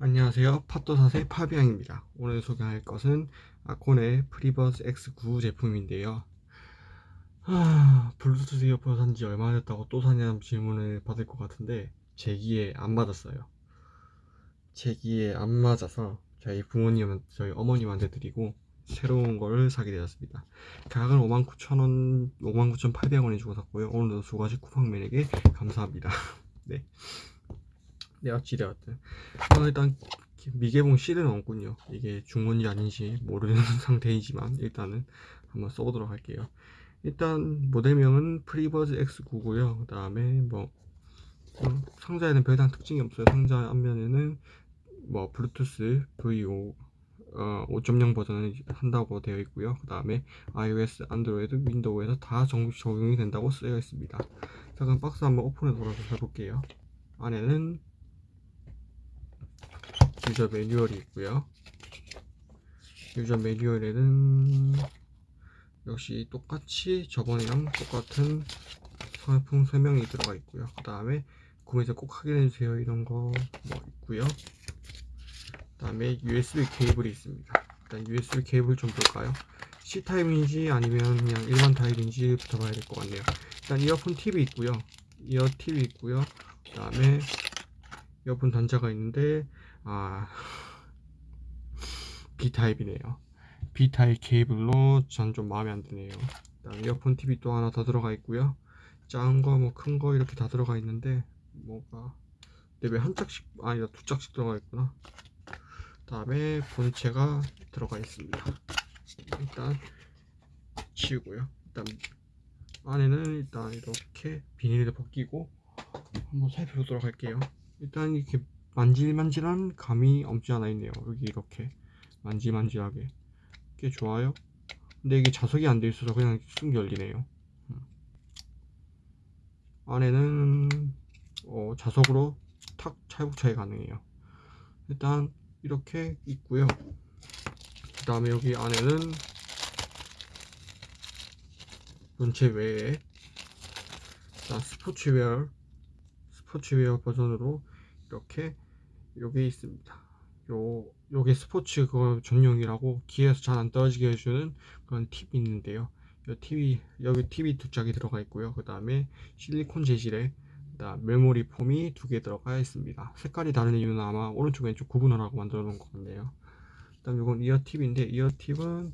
안녕하세요. 팟도사의 파비앙입니다. 오늘 소개할 것은 아콘의 프리버즈 X9 제품인데요. 하... 블루투스 이어폰 산지 얼마 됐다고 또 사냐는 질문을 받을 것 같은데 제 귀에 안 맞았어요. 제 귀에 안 맞아서 저희 부모님 저희 어머님한테 드리고 새로운 거를 사게 되었습니다. 가격은 59,000원 59,800원에 주고 샀고요. 오늘도 수고하신 쿠팡맨에게 감사합니다. 네. 네 어찌되었든 어, 일단 미개봉 씰은 없군요. 이게 정품이 아닌지 모르는 상태이지만 일단은 한번 써보도록 할게요. 일단 모델명은 프리버즈 X9고요. 그 다음에 뭐 음, 상자에는 별다른 특징이 없어요. 상자 앞면에는 뭐 블루투스 V5 어, 5.0 버전을 한다고 되어 있고요. 그 다음에 iOS, 안드로이드, 윈도우에서 다 적용이 된다고 쓰여 있습니다. 자 그럼 박스 한번 오픈해 돌아서 해볼게요. 안에는 유저 매뉴얼이 있고요. 유저 매뉴얼에는 역시 똑같이 저번이랑 똑같은 상품 설명이 들어가 있고요. 그 다음에 구매자 꼭 확인해주세요. 이런 거 뭐 있고요. 그 다음에 USB 케이블이 있습니다. 일단 USB 케이블 좀 볼까요? C타입인지 아니면 그냥 일반 타입인지 붙어봐야 될 것 같네요. 일단 이어폰 팁이 있고요. 이어 팁이 있고요. 그 다음에 이어폰 단자가 있는데 아 B타입이네요. B타입 케이블로 전 좀 마음에 안 드네요. 일단 이어폰 TV 또 하나 더 들어가 있고요. 작은 거 뭐 큰 거 이렇게 다 들어가 있는데 뭐가 근데 왜 한 짝씩 아니다 두 짝씩 들어가 있구나. 다음에 본체가 들어가 있습니다. 일단 치우고요. 일단 안에는 일단 이렇게 비닐을 벗기고 한번 살펴보도록 할게요 일단 이렇게 만질만질한 감이 없지 않아 있네요. 여기 이렇게 만질만질하게. 꽤 좋아요. 근데 이게 자석이 안 돼 있어서 그냥 쑥 열리네요. 음. 안에는 어, 자석으로 탁 찰복차이 가능해요. 일단 이렇게 있고요. 그 다음에 여기 안에는 본체 외에 스포츠웨어 스포츠웨어 버전으로 이렇게 여기 있습니다. 요 요게 스포츠 그 전용이라고 기에서 잘 안 떨어지게 해주는 그런 팁이 있는데요. 요 팁이 여기 팁이 두 짝이 들어가 있고요. 그 다음에 실리콘 재질의 메모리 폼이 두 개 들어가 있습니다. 색깔이 다른 이유는 아마 오른쪽 왼쪽 구분하라고 만들어 놓은 것 같네요. 일단 이건 이어 팁인데 이어 팁은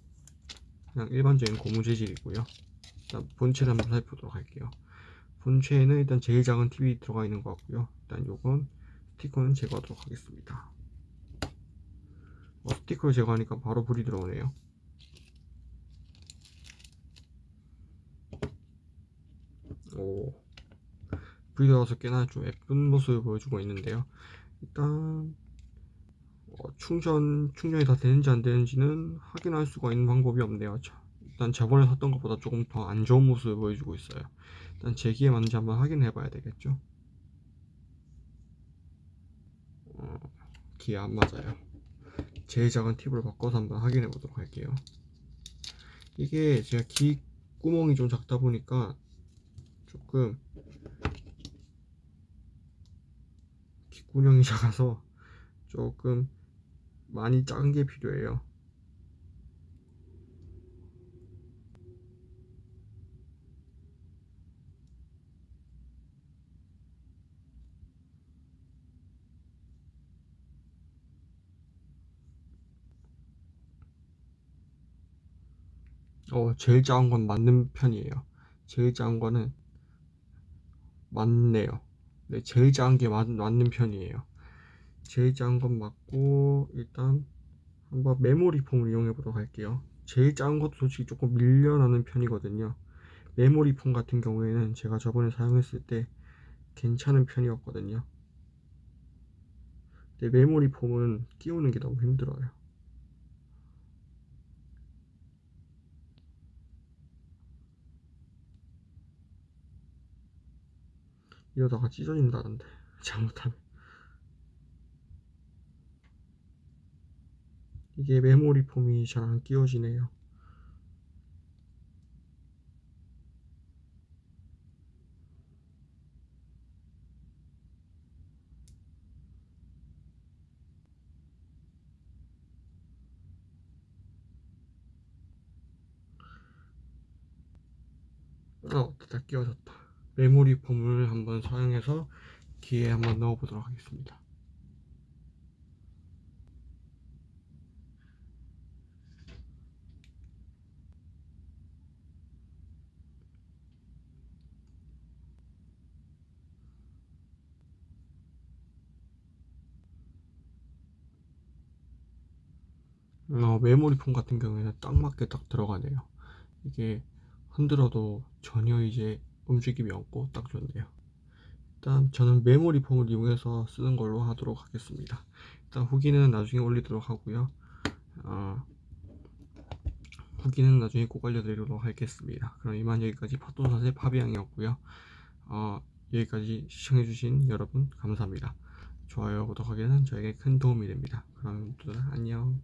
그냥 일반적인 고무 재질이고요. 일단 본체를 한번 살펴보도록 할게요. 본체에는 일단 제일 작은 팁이 들어가 있는 것 같고요. 일단 요건 스티커는 제거하도록 하겠습니다. 어, 스티커를 제거하니까 바로 불이 들어오네요. 오. 불이 들어와서 꽤나 좀 예쁜 모습을 보여주고 있는데요. 일단 어, 충전 충전이 다 되는지 안 되는지는 확인할 수가 있는 방법이 없네요. 일단 저번에 샀던 것보다 조금 더 안 좋은 모습을 보여주고 있어요. 일단 제기에 맞는지 한번 확인해 봐야 되겠죠 어, 기에 안 맞아요. 제일 작은 팁으로 바꿔서 한번 확인해 보도록 할게요. 이게 제가 기 구멍이 좀 작다 보니까 조금 귓구녕이 작아서 조금 많이 작은 게 필요해요 어 제일 작은 건 맞는 편이에요. 제일 작은 거는 맞네요. 네 제일 작은 게 맞, 맞는 편이에요. 제일 작은 건 맞고 일단 한번 메모리 폼을 이용해 보도록 할게요. 제일 작은 것도 솔직히 조금 밀려나는 편이거든요. 메모리 폼 같은 경우에는 제가 저번에 사용했을 때 괜찮은 편이었거든요. 근데 메모리 폼은 끼우는 게 너무 힘들어요 이러다가 찢어진다는데 잘못하면 이게 메모리 폼이 잘 안 끼워지네요 아, 다 끼워졌다. 메모리 폼을 한번 사용해서 귀에 한번 넣어 보도록 하겠습니다. 어, 메모리 폼 같은 경우에는 딱 맞게 딱 들어가네요. 이게 흔들어도 전혀 이제 움직임이 없고 딱 좋네요. 일단 저는 메모리 폼을 이용해서 쓰는 걸로 하도록 하겠습니다. 일단 후기는 나중에 올리도록 하고요. 어, 후기는 나중에 꼭 알려드리도록 하겠습니다. 그럼 이만 여기까지 파토사의 파비앙이었고요. 어, 여기까지 시청해주신 여러분 감사합니다. 좋아요, 구독하기는 저에게 큰 도움이 됩니다. 그럼 모두 안녕.